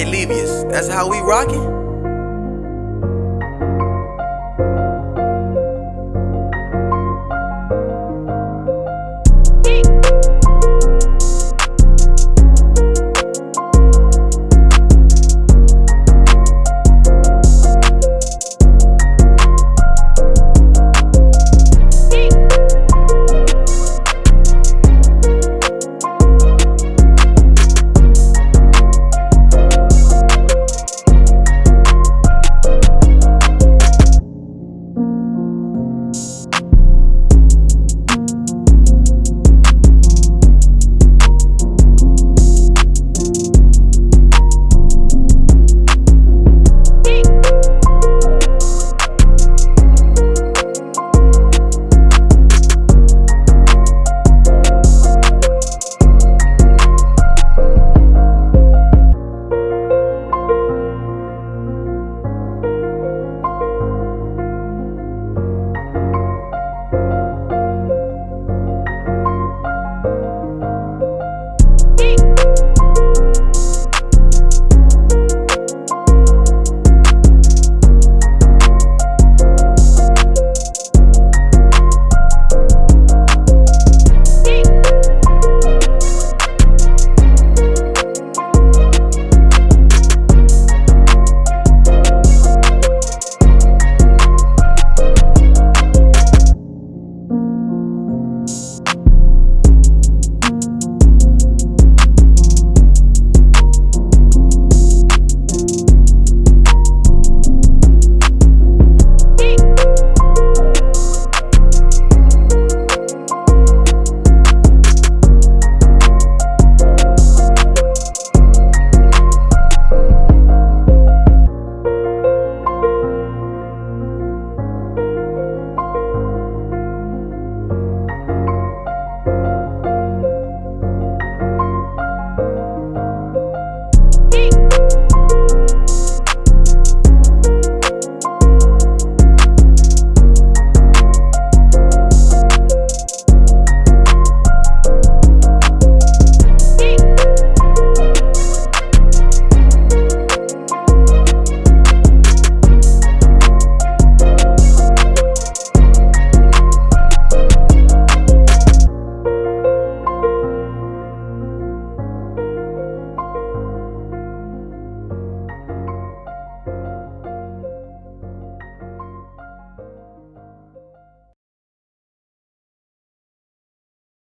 Hey, Levius, that's how we rockin'?